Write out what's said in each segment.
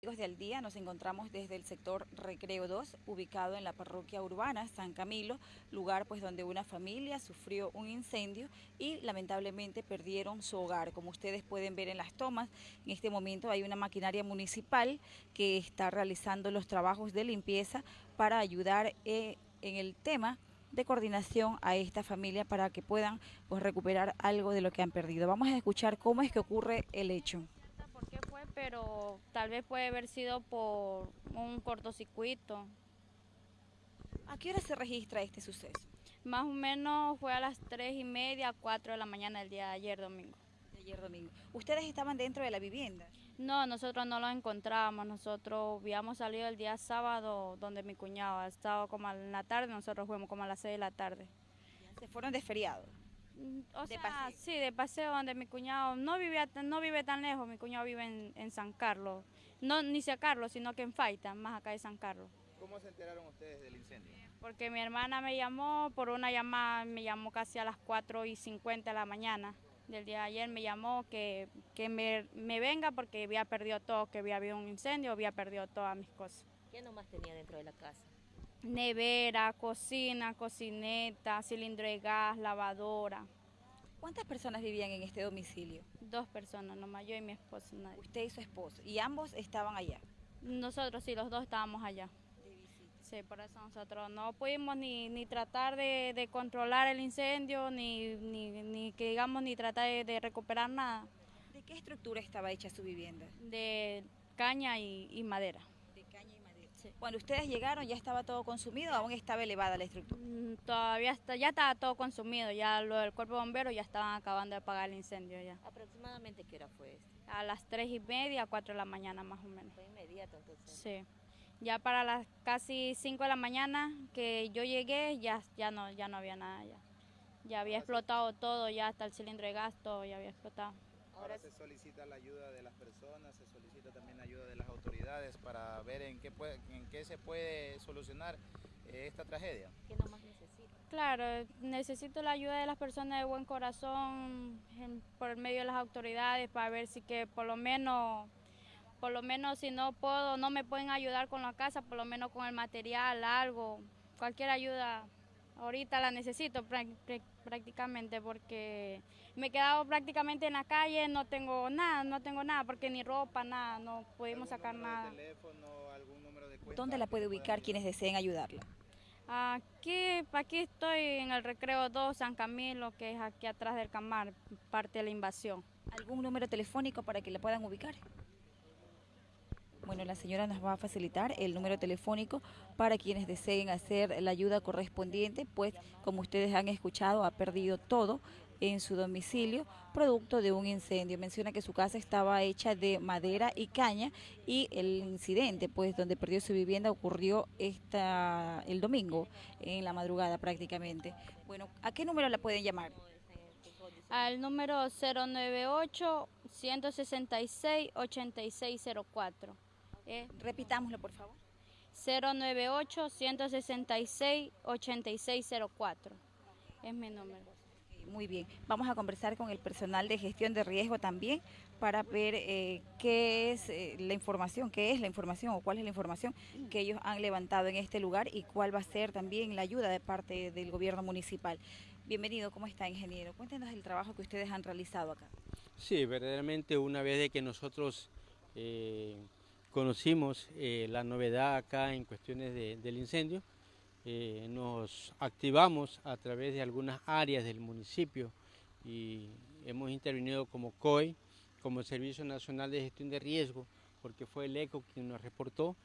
Amigos de Al Día, nos encontramos desde el sector Recreo 2, ubicado en la parroquia urbana San Camilo, lugar pues donde una familia sufrió un incendio y lamentablemente perdieron su hogar. Como ustedes pueden ver en las tomas, en este momento hay una maquinaria municipal que está realizando los trabajos de limpieza para ayudar eh, en el tema de coordinación a esta familia para que puedan pues, recuperar algo de lo que han perdido. Vamos a escuchar cómo es que ocurre el hecho pero tal vez puede haber sido por un cortocircuito. ¿A qué hora se registra este suceso? Más o menos fue a las tres y media, cuatro de la mañana del día de ayer domingo. De ayer domingo. ¿Ustedes estaban dentro de la vivienda? No, nosotros no lo encontrábamos. Nosotros habíamos salido el día sábado donde mi cuñado ha estado como en la tarde, nosotros fuimos como a las seis de la tarde. ¿Se fueron de feriado? O sea, sí, de paseo donde mi cuñado no vive, no vive tan lejos, mi cuñado vive en, San Carlos. No ni San Carlos, sino que en Faita, más acá de San Carlos. ¿Cómo se enteraron ustedes del incendio? Porque mi hermana me llamó por una llamada, me llamó casi a las 4 y 50 de la mañana del día de ayer, me llamó que, que me, me, venga porque había perdido todo, que había habido un incendio, había perdido todas mis cosas. ¿Qué nomás tenía dentro de la casa? Nevera, cocina, cocineta, cilindro de gas, lavadora. ¿Cuántas personas vivían en este domicilio? Dos personas, nomás yo y mi esposo. Nadie. Usted y su esposo. ¿Y ambos estaban allá? Nosotros sí, los dos estábamos allá. Sí, por eso nosotros no pudimos ni, ni tratar de, de, controlar el incendio, ni, ni, ni, que digamos, ni tratar de, de, recuperar nada. ¿De qué estructura estaba hecha su vivienda? De caña y, y madera. Cuando ustedes llegaron ya estaba todo consumido, aún estaba elevada la estructura. Mm, todavía está, ya estaba todo consumido, ya lo del cuerpo de bomberos ya estaban acabando de apagar el incendio ya. ¿Aproximadamente qué hora fue esto? A las tres y media, cuatro de la mañana más o menos. Fue inmediato entonces. Sí. Ya para las casi 5 de la mañana que yo llegué ya, ya, no, ya no había nada ya. Ya había explotado todo, ya hasta el cilindro de gas, todo ya había explotado. Ahora se solicita la ayuda de las personas, se solicita también la ayuda de las autoridades para ver en qué, puede, en qué se puede solucionar eh, esta tragedia. ¿Qué nomás necesita? Claro, necesito la ayuda de las personas de buen corazón en, por medio de las autoridades para ver si que por lo menos por lo menos si no puedo, no me pueden ayudar con la casa, por lo menos con el material, algo, cualquier ayuda ahorita la necesito prácticamente porque me he quedado prácticamente en la calle, no tengo nada, no tengo nada, porque ni ropa, nada, no pudimos sacar nada. teléfono, algún número de cuenta, ¿Dónde la puede ubicar quienes deseen ayudarla? Aquí, aquí estoy en el Recreo 2 San Camilo, que es aquí atrás del Camar, parte de la invasión. ¿Algún número telefónico para que la puedan ubicar? Bueno, la señora nos va a facilitar el número telefónico para quienes deseen hacer la ayuda correspondiente, pues como ustedes han escuchado, ha perdido todo en su domicilio producto de un incendio. Menciona que su casa estaba hecha de madera y caña y el incidente, pues donde perdió su vivienda ocurrió esta, el domingo, en la madrugada prácticamente. Bueno, ¿a qué número la pueden llamar? Al número 098 166 8604. Eh, Repitámoslo, por favor. 098-166-8604. Es mi número. Muy bien. Vamos a conversar con el personal de gestión de riesgo también para ver eh, qué es eh, la información, qué es la información o cuál es la información que ellos han levantado en este lugar y cuál va a ser también la ayuda de parte del gobierno municipal. Bienvenido, ¿cómo está, ingeniero? Cuéntenos el trabajo que ustedes han realizado acá. Sí, verdaderamente una vez de que nosotros conocimos eh, la novedad acá en cuestiones del incendio, eh, nos activamos a través de algunas áreas del municipio y hemos intervenido como COI, como Servicio Nacional de Gestión de Riesgo, porque fue el ECO quien nos reportó.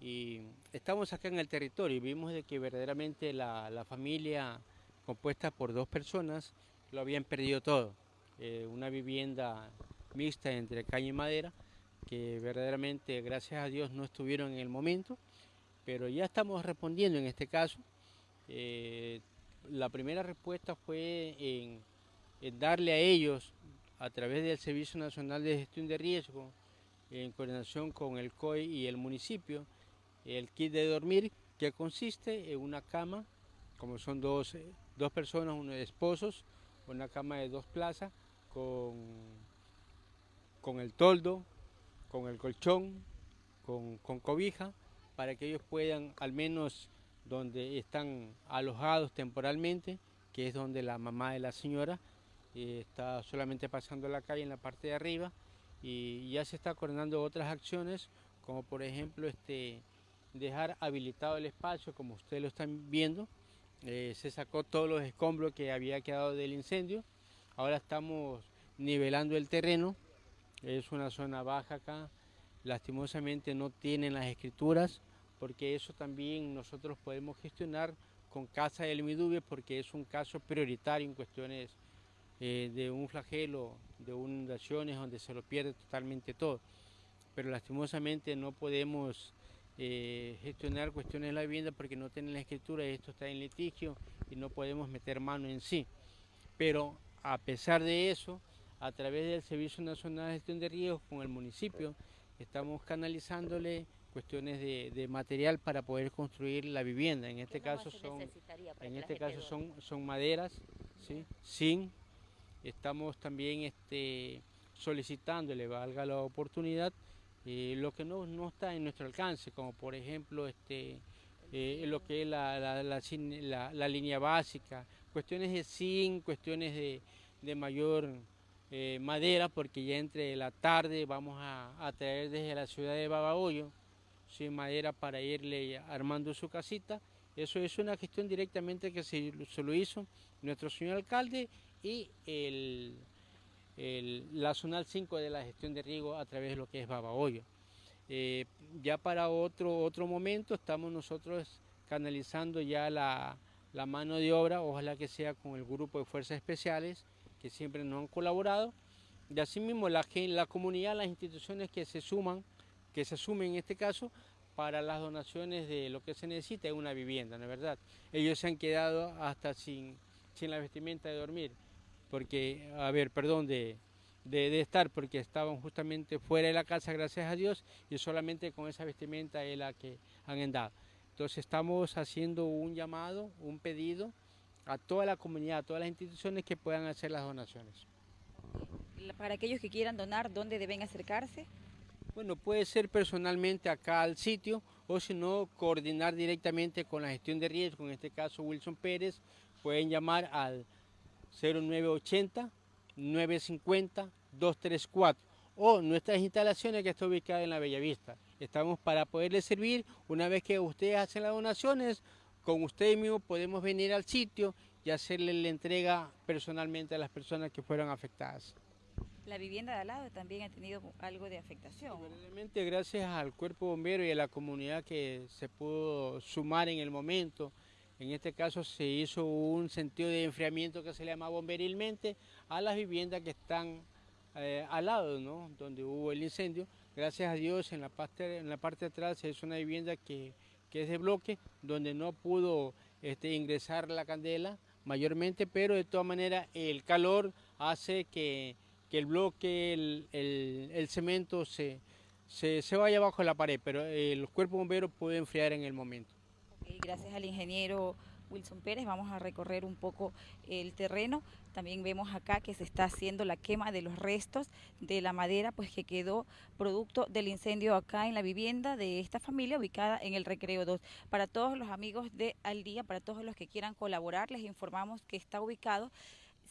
Y estamos acá en el territorio y vimos de que verdaderamente la, la familia compuesta por dos personas lo habían perdido todo, eh, una vivienda mixta entre caña y madera, que verdaderamente, gracias a Dios, no estuvieron en el momento, pero ya estamos respondiendo en este caso. Eh, la primera respuesta fue en, darle a ellos, a través del Servicio Nacional de Gestión de Riesgo, en coordinación con el COI y el municipio, el kit de dormir, que consiste en una cama, como son dos, dos personas, unos esposos, una cama de dos plazas, con, con el toldo, con el colchón, con, con cobija para que ellos puedan, al menos donde están alojados temporalmente, que es donde la mamá de la señora eh, está solamente pasando la calle en la parte de arriba y ya se está coordinando otras acciones, como por ejemplo este, dejar habilitado el espacio, como ustedes lo están viendo, eh, se sacó todos los escombros que había quedado del incendio, ahora estamos nivelando el terreno, es una zona baja acá, lastimosamente no tienen las escrituras, porque eso también nosotros podemos gestionar con Casa del Midubio, porque es un caso prioritario en cuestiones eh, de un flagelo, de inundaciones donde se lo pierde totalmente todo. Pero lastimosamente no podemos eh, gestionar cuestiones de la vivienda porque no tienen la escritura y esto está en litigio y no podemos meter mano en sí. Pero a pesar de eso, a través del Servicio Nacional de Gestión de Riesgos con el municipio, estamos canalizándole cuestiones de, material para poder construir la vivienda. En este caso son, en este caso son, son maderas, ¿sí? sin. Estamos también este, solicitándole, valga la oportunidad, eh, lo que no, no, está en nuestro alcance, como por ejemplo este, eh, lo que es la, la, línea básica, cuestiones de zinc, cuestiones de, de mayor eh, madera, porque ya entre la tarde vamos a, traer desde la ciudad de Babahoyo, sin madera para irle armando su casita. Eso es una gestión directamente que se, lo hizo nuestro señor alcalde y el la zonal 5 de la gestión de riego a través de lo que es Babahoyo. Eh, ya para otro, otro momento estamos nosotros canalizando ya la, mano de obra, ojalá que sea con el grupo de fuerzas especiales que siempre nos han colaborado. Y asimismo la, la comunidad, las instituciones que se suman, que se sumen en este caso, para las donaciones de lo que se necesita es una vivienda, ¿no es verdad? Ellos se han quedado hasta sin, sin la vestimenta de dormir porque, a ver, perdón, de, de, estar, porque estaban justamente fuera de la casa, gracias a Dios, y solamente con esa vestimenta es la que han andado. Entonces estamos haciendo un llamado, un pedido a toda la comunidad, a todas las instituciones que puedan hacer las donaciones. Para aquellos que quieran donar, ¿dónde deben acercarse? Bueno, puede ser personalmente acá al sitio o si no, coordinar directamente con la gestión de riesgo, en este caso Wilson Pérez, pueden llamar al 0980 950 234 o nuestras instalaciones que está ubicada en la Bellavista. Estamos para poderles servir una vez que ustedes hacen las donaciones, con ustedes mismos podemos venir al sitio y hacerle la entrega personalmente a las personas que fueron afectadas. La vivienda de al lado también ha tenido algo de afectación. Realmente gracias al cuerpo bombero y a la comunidad que se pudo sumar en el momento, en este caso se hizo un sentido de enfriamiento que se llama bomberilmente a las viviendas que están eh, al lado, ¿no? donde hubo el incendio. Gracias a Dios en la parte, en la parte de atrás es una vivienda que, es de bloque, donde no pudo este, ingresar la candela mayormente, pero de todas maneras el calor hace que, el bloque, el, cemento se, se, vaya bajo la pared, pero el cuerpo bombero puede enfriar en el momento. Gracias al ingeniero Wilson Pérez vamos a recorrer un poco el terreno. También vemos acá que se está haciendo la quema de los restos de la madera pues que quedó producto del incendio acá en la vivienda de esta familia ubicada en el Recreo 2. Para todos los amigos de Al Día, para todos los que quieran colaborar, les informamos que está ubicado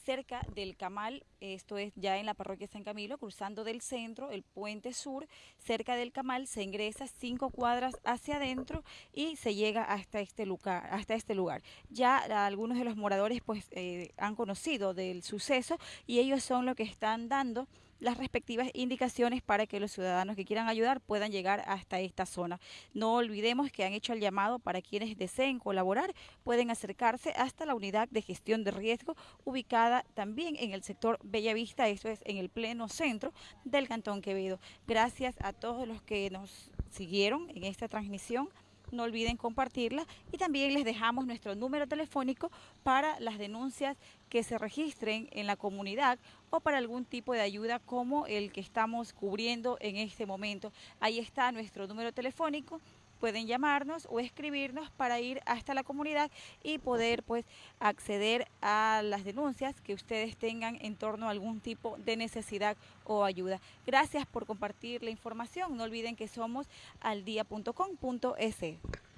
cerca del Camal, esto es ya en la parroquia San Camilo, cruzando del centro, el puente sur, cerca del Camal, se ingresa cinco cuadras hacia adentro y se llega hasta este lugar. Hasta este lugar. Ya algunos de los moradores pues eh, han conocido del suceso y ellos son los que están dando las respectivas indicaciones para que los ciudadanos que quieran ayudar puedan llegar hasta esta zona. No olvidemos que han hecho el llamado para quienes deseen colaborar, pueden acercarse hasta la unidad de gestión de riesgo ubicada también en el sector Bellavista, esto es en el pleno centro del Cantón Quevedo. Gracias a todos los que nos siguieron en esta transmisión no olviden compartirla y también les dejamos nuestro número telefónico para las denuncias que se registren en la comunidad o para algún tipo de ayuda como el que estamos cubriendo en este momento. Ahí está nuestro número telefónico pueden llamarnos o escribirnos para ir hasta la comunidad y poder pues acceder a las denuncias que ustedes tengan en torno a algún tipo de necesidad o ayuda. Gracias por compartir la información. No olviden que somos aldia.com.es.